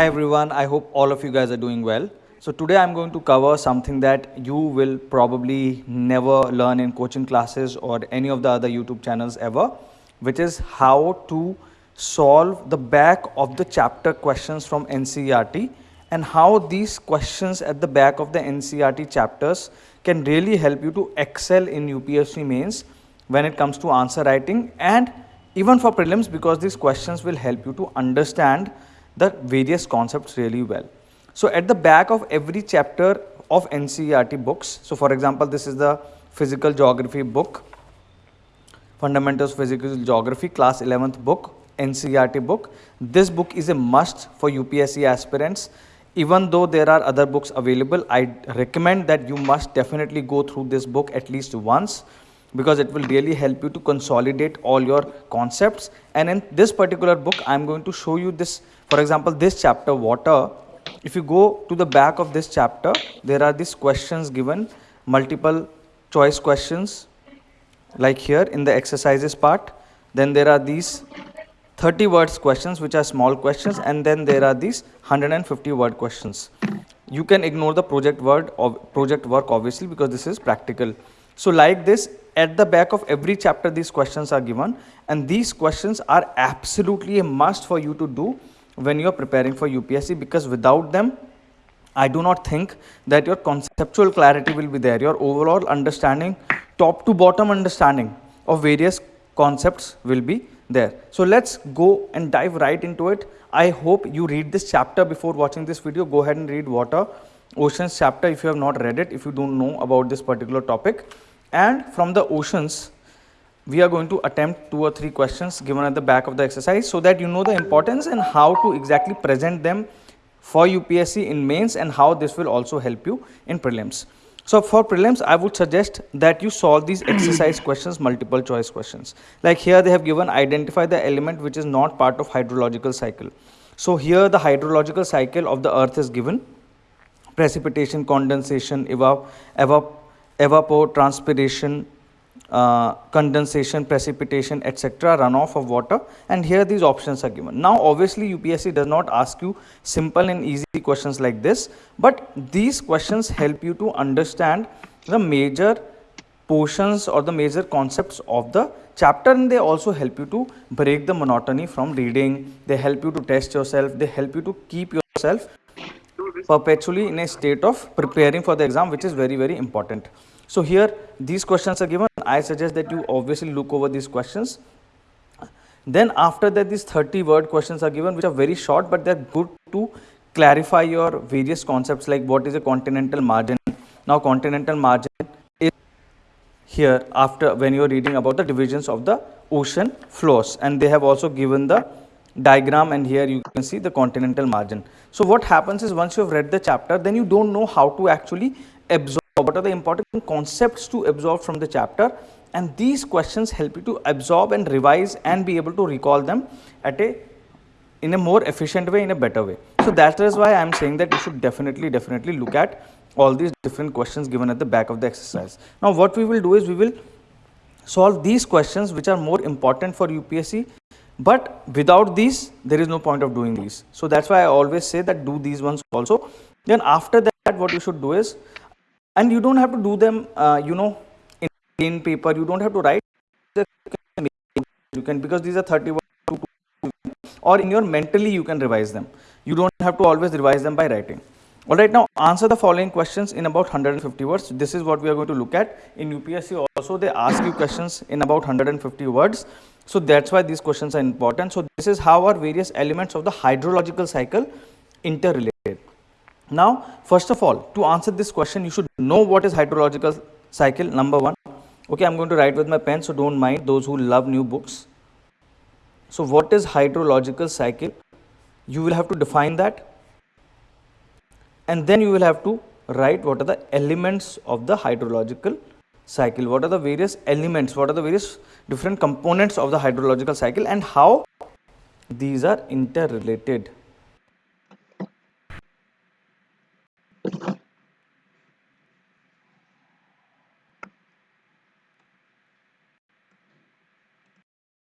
Hi everyone, I hope all of you guys are doing well. So today I'm going to cover something that you will probably never learn in coaching classes or any of the other YouTube channels ever, which is how to solve the back of the chapter questions from NCERT and how these questions at the back of the NCERT chapters can really help you to excel in UPSC mains when it comes to answer writing and even for prelims because these questions will help you to understand the various concepts really well. So at the back of every chapter of NCERT books, so for example, this is the physical geography book, fundamentals physical geography class 11th book, NCERT book. This book is a must for UPSC aspirants. Even though there are other books available, I recommend that you must definitely go through this book at least once because it will really help you to consolidate all your concepts. And in this particular book i am going to show you this for example this chapter water. If you go to the back of this chapter there are these questions given multiple choice questions like here in the exercises part. Then there are these 30 words questions which are small questions and then there are these 150 word questions. You can ignore the project word or project work obviously because this is practical so like this at the back of every chapter these questions are given. And these questions are absolutely a must for you to do when you are preparing for UPSC because without them I do not think that your conceptual clarity will be there. Your overall understanding top to bottom understanding of various concepts will be there. So let's go and dive right into it. I hope you read this chapter before watching this video. Go ahead and read water oceans chapter if you have not read it if you don't know about this particular topic and from the oceans we are going to attempt two or three questions given at the back of the exercise so that you know the importance and how to exactly present them for UPSC in mains and how this will also help you in prelims. So for prelims, I would suggest that you solve these exercise questions, multiple choice questions. Like here they have given identify the element which is not part of hydrological cycle. So here the hydrological cycle of the earth is given precipitation, condensation, evap, evap evapotranspiration, uh, condensation, precipitation, etc., runoff of water and here these options are given. Now obviously UPSC does not ask you simple and easy questions like this, but these questions help you to understand the major portions or the major concepts of the chapter and they also help you to break the monotony from reading, they help you to test yourself, they help you to keep yourself perpetually in a state of preparing for the exam which is very very important. So here these questions are given. I suggest that you obviously look over these questions. Then after that these 30 word questions are given which are very short but they are good to clarify your various concepts like what is a continental margin. Now continental margin is here after when you are reading about the divisions of the ocean floors and they have also given the diagram and here you can see the continental margin. So what happens is once you have read the chapter then you don't know how to actually absorb what are the important concepts to absorb from the chapter. And these questions help you to absorb and revise and be able to recall them at a in a more efficient way in a better way. So that is why i am saying that you should definitely definitely look at all these different questions given at the back of the exercise. Now what we will do is we will solve these questions which are more important for upsc but without these there is no point of doing these. So that's why i always say that do these ones also. Then after that what you should do is and you don't have to do them uh, you know in plain paper. You don't have to write. You can because these are 31 or in your mentally you can revise them. You don't have to always revise them by writing. All right now answer the following questions in about 150 words. This is what we are going to look at. In upsc also they ask you questions in about 150 words so that's why these questions are important so this is how are various elements of the hydrological cycle interrelated now, first of all, to answer this question, you should know what is hydrological cycle, number one. Okay, I'm going to write with my pen, so don't mind those who love new books. So, what is hydrological cycle? You will have to define that. And then you will have to write what are the elements of the hydrological cycle. What are the various elements, what are the various different components of the hydrological cycle and how these are interrelated.